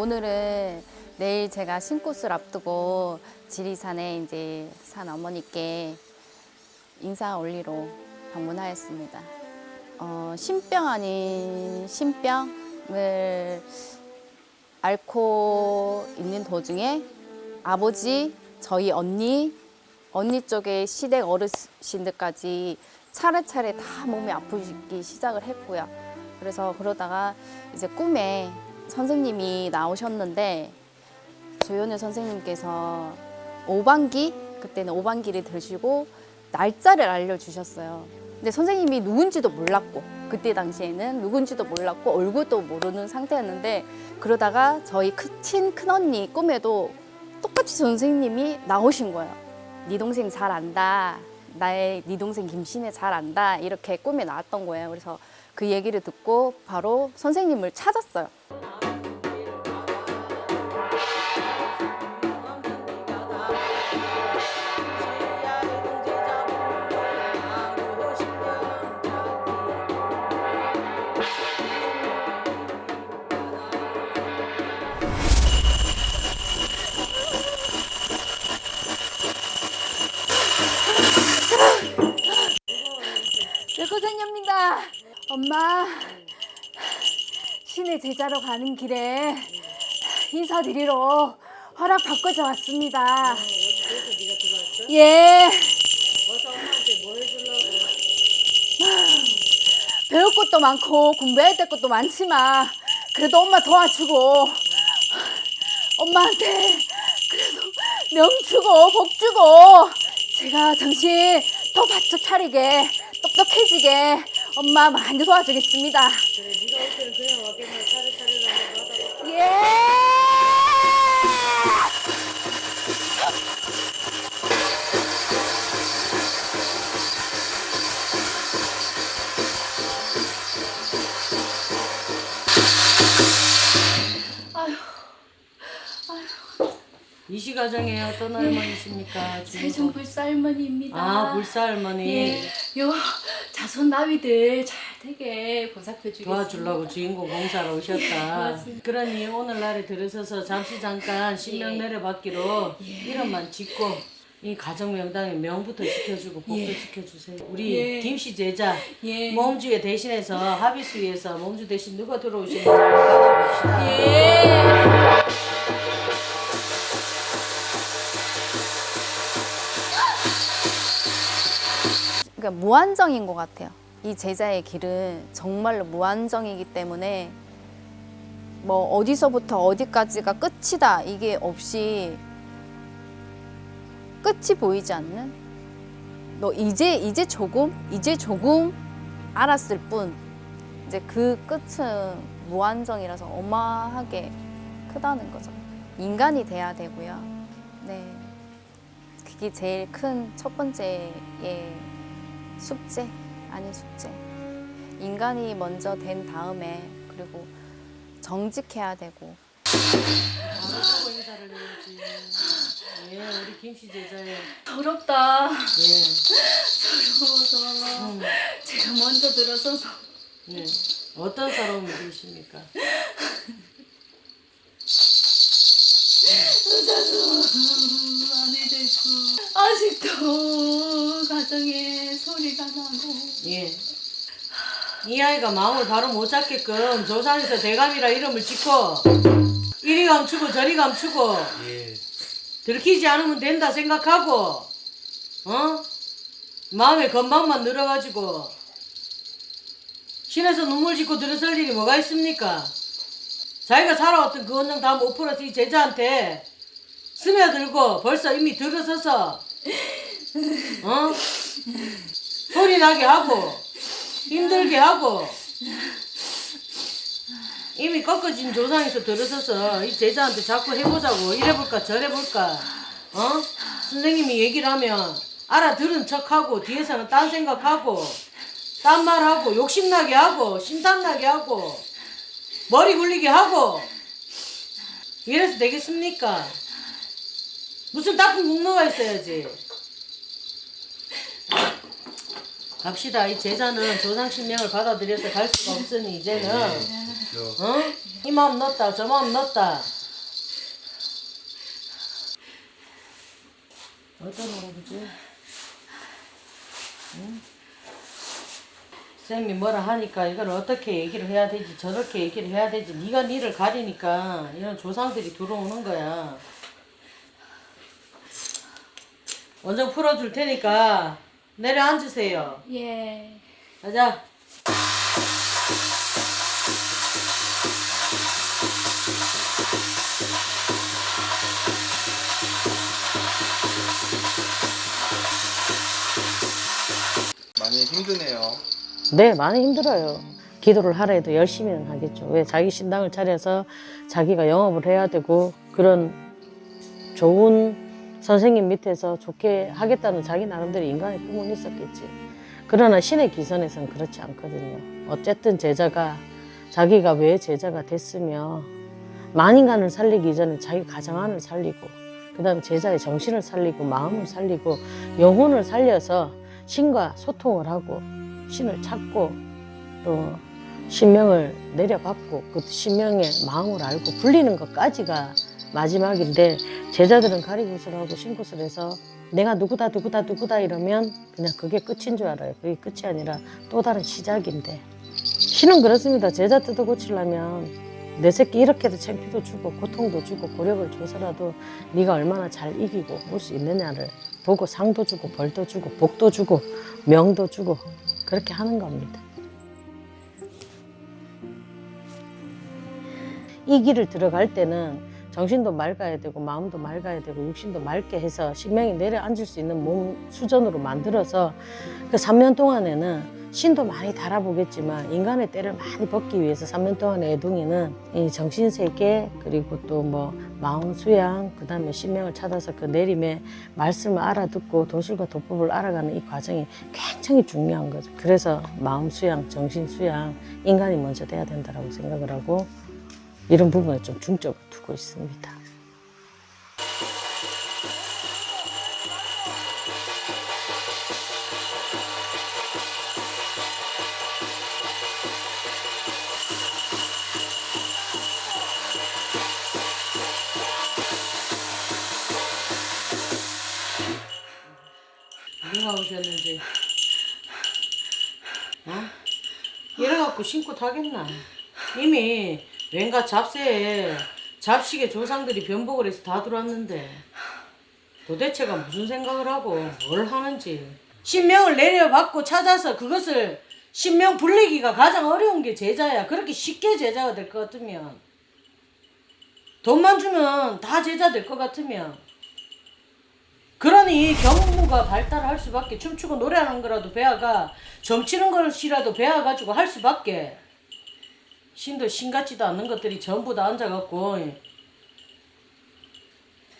오늘은 내일 제가 신꽃을 앞두고 지리산에 이제 산 어머니께 인사 올리러 방문하였습니다. 어, 신병 아닌 신병을 앓고 있는 도중에 아버지, 저희 언니, 언니 쪽에 시댁 어르신들까지 차례차례 다 몸이 아프기 시작을 했고요. 그래서 그러다가 이제 꿈에 선생님이 나오셨는데 조현우 선생님께서 오반기 그때는 오반기를 드시고 날짜를 알려주셨어요. 근데 선생님이 누군지도 몰랐고 그때 당시에는 누군지도 몰랐고 얼굴도 모르는 상태였는데 그러다가 저희 큰- 친 큰언니 꿈에도 똑같이 선생님이 나오신 거예요. 네 동생 잘 안다. 나의 네 동생 김신혜 잘 안다. 이렇게 꿈에 나왔던 거예요. 그래서 그 얘기를 듣고 바로 선생님을 찾았어요. 여고생입니다. 엄마, 신의 제자로 가는 길에 인사드리러 허락 받고자 왔습니다. 들어왔어? 예? 배울 것도 많고 공부해야 될 것도 많지만 그래도 엄마 도와주고 엄마한테 그래도 명 주고 복 주고 제가 정신 더 바짝 차리게 똑똑해지게 엄마 많이 도와주겠습니다. 그래 네가 올 때는 그냥 왔겠네 차례차례라고 하다가 예! 이시 가정에 어떤 할머니십니까? 세종 불살머니입니다. 아 불사 할머니 예, 요 자손 나위들 잘 되게 보살펴 주겠습니다. 도와주려고 주인공 봉사로 오셨다. 맞습니다. 그러니 오늘날에 들으셔서 잠시 잠깐 신명 예. 내려받기로 이름만 짓고 이 가정 명당에 명부터 지켜주고 복도 예. 지켜주세요. 우리 예. 김씨 제자 예. 몸주에 대신해서 합의수위에서 몸주 대신 누가 들어오시는지 받아봅시다. 그러니까 무한정인 것 같아요. 이 제자의 길은 정말로 무한정이기 때문에 뭐 어디서부터 어디까지가 끝이다 이게 없이 끝이 보이지 않는 너 이제 이제 조금 이제 조금 알았을 뿐 이제 그 끝은 무한정이라서 어마하게 크다는 거죠. 인간이 돼야 되고요. 네. 그게 제일 큰 첫 번째의 숙제 아닌 숙제. 인간이 먼저 된 다음에 그리고 정직해야 되고 바로 인사를 해야지. 예, 우리 김씨 제자의 더럽다. 예. 더러워서 음, 제가 먼저 들어서서 예. 어떤 사람을 주십니까? 많이 되고 아직도 가정에 소리가 나고 예. 이 아이가 마음을 바로 못 잡게끔 조산에서 대감이라 이름을 짓고 이리 감추고 저리 감추고 예. 들키지 않으면 된다 생각하고 어? 마음의 건방만 늘어가지고 신에서 눈물 짓고 들어설 일이 뭐가 있습니까? 자기가 살아왔던 그 원정 다못 풀어서 이 제자한테 스며들고 벌써 이미 들어서서 어? 소리 나게 하고 힘들게 하고 이미 꺾어진 조상에서 들어서서 이 제자한테 자꾸 해보자고 이래볼까 저래볼까 어? 선생님이 얘기를 하면 알아들은 척하고 뒤에서는 딴 생각하고 딴 말하고 욕심나게 하고 심탐나게 하고 머리 굴리게 하고 이래서 되겠습니까? 무슨 나쁜 국노가 있어야지 갑시다 이 제자는 조상 신명을 받아들여서 갈 수가 없으니 이제는 어? 이 마음 넣었다 저 마음 넣었다 어떤 할아버지? 응? 쌤이 뭐라 하니까 이걸 어떻게 얘기를 해야 되지 저렇게 얘기를 해야 되지 네가 니를 가리니까 이런 조상들이 들어오는 거야 원정 풀어줄 테니까 내려앉으세요 예. 가자 많이 힘드네요. 네, 많이 힘들어요. 기도를 하라 해도 열심히는 하겠죠. 왜 자기 신당을 차려서 자기가 영업을 해야 되고 그런 좋은 선생님 밑에서 좋게 하겠다는 자기 나름대로 인간의 꿈은 있었겠지. 그러나 신의 기선에서는 그렇지 않거든요. 어쨌든 제자가 자기가 왜 제자가 됐으며 만인간을 살리기 전에 자기 가정 안을 살리고 그 다음 제자의 정신을 살리고 마음을 살리고 영혼을 살려서 신과 소통을 하고 신을 찾고 또 신명을 내려받고 그 신명의 마음을 알고 불리는 것까지가 마지막인데 제자들은 가리굿을 하고 신굿을 해서 내가 누구다 누구다 누구다 이러면 그냥 그게 끝인 줄 알아요. 그게 끝이 아니라 또 다른 시작인데 신은 그렇습니다. 제자 뜯어 고치려면 내 새끼 이렇게도 창피도 주고 고통도 주고 고력을 줘서라도 네가 얼마나 잘 이기고 올 수 있느냐를 보고 상도 주고 벌도 주고 복도 주고 명도 주고 그렇게 하는 겁니다. 이 길을 들어갈 때는 정신도 맑아야 되고 마음도 맑아야 되고 육신도 맑게 해서 신명이 내려앉을 수 있는 몸 수전으로 만들어서 그 3년 동안에는 신도 많이 달아보겠지만 인간의 때를 많이 벗기 위해서 3년 동안의 애동이는 이 정신 세계 그리고 또 뭐 마음 수양 그 다음에 신명을 찾아서 그 내림의 말씀을 알아듣고 도술과 도법을 알아가는 이 과정이 굉장히 중요한 거죠. 그래서 마음 수양, 정신 수양 인간이 먼저 돼야 된다라고 생각을 하고 이런 부분에 좀 중점을 두고 있습니다. 누가 오셨는지 어? 이래갖고 신고 타겠나 이미 왠가 잡새에 잡식의 조상들이 변복을 해서 다 들어왔는데 도대체가 무슨 생각을 하고 뭘 하는지. 신명을 내려받고 찾아서 그것을 신명 불리기가 가장 어려운 게 제자야. 그렇게 쉽게 제자가 될 것 같으면. 돈만 주면 다 제자 될 것 같으면. 그러니 경무가 발달할 수밖에 춤추고 노래하는 거라도 배아가 점치는 것이라도 배워가지고 할 수밖에 신도 신 같지도 않는 것들이 전부 다 앉아갖고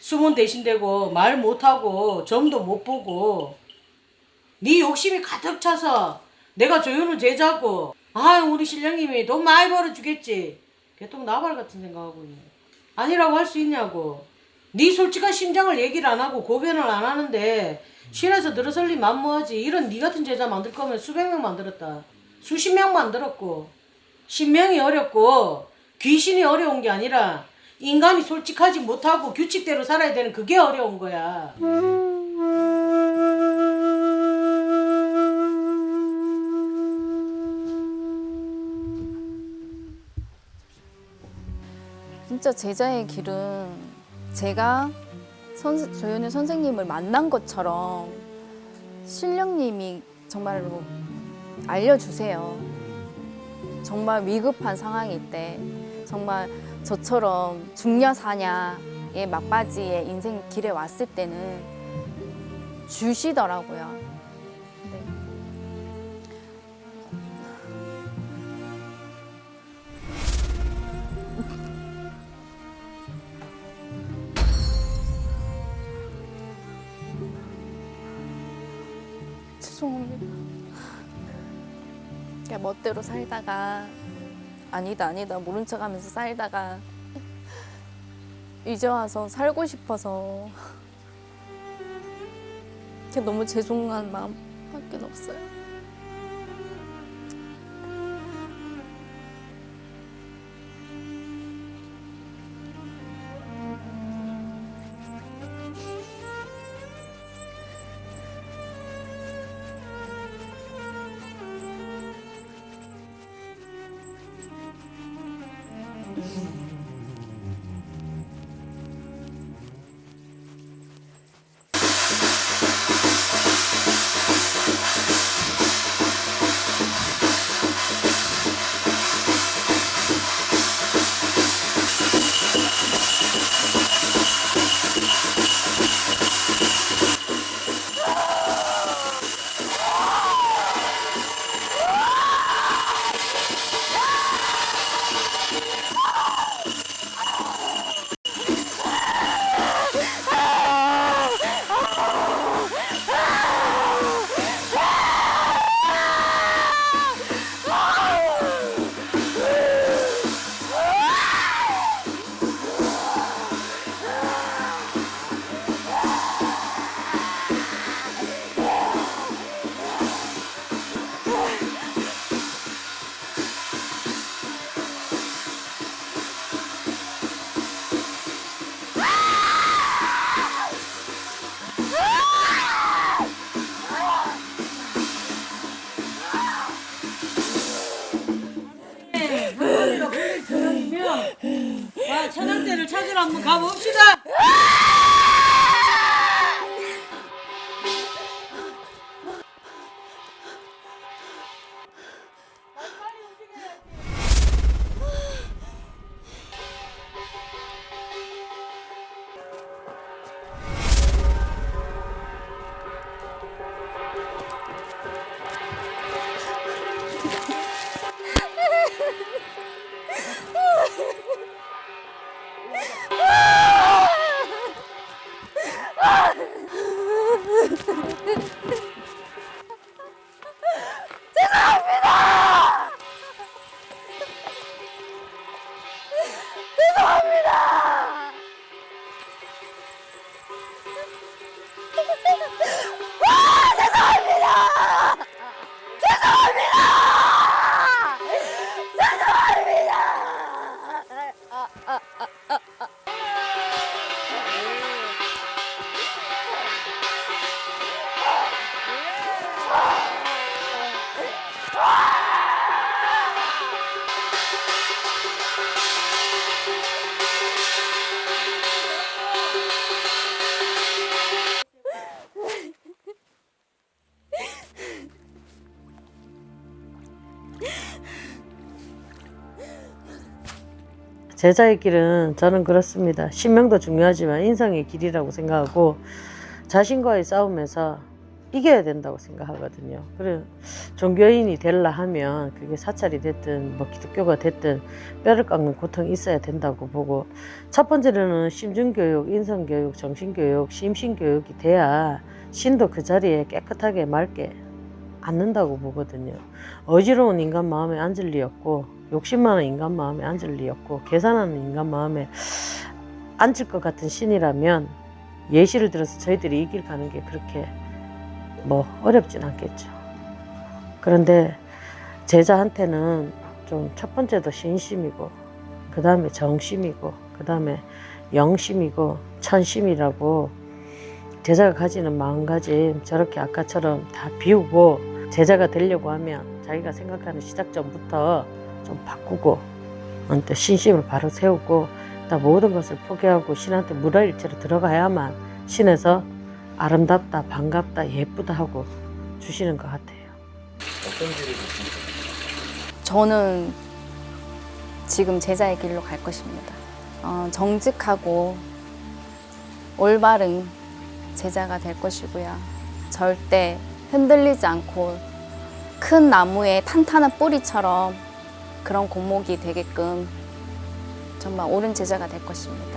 숨은 대신되고 말 못하고 점도 못 보고 네 욕심이 가득 차서 내가 조윤을 제자고 아 우리 신령님이 돈 많이 벌어주겠지. 개똥 나발 같은 생각하고 있네 아니라고 할 수 있냐고. 네 솔직한 심장을 얘기를 안 하고 고변을 안 하는데 신에서 들어설리 만무하지. 이런 네 같은 제자 만들 거면 수백 명 만들었다. 수십 명 만들었고 신명이 어렵고 귀신이 어려운 게 아니라 인간이 솔직하지 못하고 규칙대로 살아야 되는 그게 어려운 거야 진짜 제자의 길은 제가 선, 조현우 선생님을 만난 것처럼 신령님이 정말로 알려주세요. 정말 위급한 상황일 때 정말 저처럼 중녀사냐의 막바지에 인생 길에 왔을 때는 주시더라고요. 네. 죄송합니다. 그냥 멋대로 살다가 아니다 아니다 모른 척 하면서 살다가 이제 와서 살고 싶어서 그냥 너무 죄송한 마음밖에 없어요. 찾으러 한 제자의 길은 저는 그렇습니다. 신명도 중요하지만 인성의 길이라고 생각하고 자신과의 싸움에서 이겨야 된다고 생각하거든요. 그래 종교인이 되려 하면 그게 사찰이 됐든 뭐 기독교가 됐든 뼈를 깎는 고통이 있어야 된다고 보고 첫 번째로는 심중교육, 인성교육, 정신교육, 심신교육이 돼야 신도 그 자리에 깨끗하게 맑게 앉는다고 보거든요. 어지러운 인간 마음에 앉을 리 없고 욕심 많은 인간 마음에 앉을 리 없고 계산하는 인간 마음에 앉을 것 같은 신이라면 예시를 들어서 저희들이 이 길 가는 게 그렇게 뭐 어렵진 않겠죠. 그런데 제자한테는 좀 첫 번째도 신심이고 그 다음에 정심이고 그 다음에 영심이고 천심이라고 제자가 가지는 마음가짐 저렇게 아까처럼 다 비우고 제자가 되려고 하면 자기가 생각하는 시작점부터 좀 바꾸고 어, 또 신심을 바로 세우고 또 모든 것을 포기하고 신한테 무라일체로 들어가야만 신에서 아름답다, 반갑다, 예쁘다 하고 주시는 것 같아요. 어떤 길을? 저는 지금 제자의 길로 갈 것입니다. 어, 정직하고 올바른 제자가 될 것이고요. 절대 흔들리지 않고 큰 나무의 탄탄한 뿌리처럼 그런 공목이 되게끔 정말 옳은 제자가 될 것입니다.